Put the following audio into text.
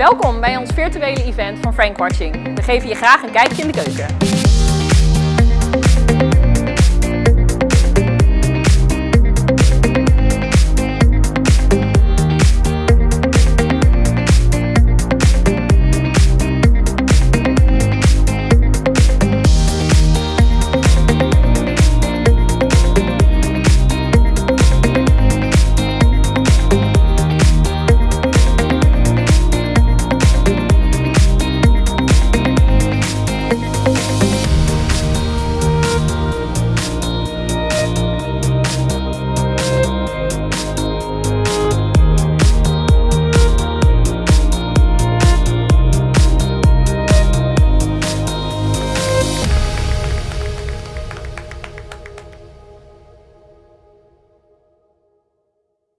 Welkom bij ons virtuele event van Frank Watching. We geven je graag een kijkje in de keuken.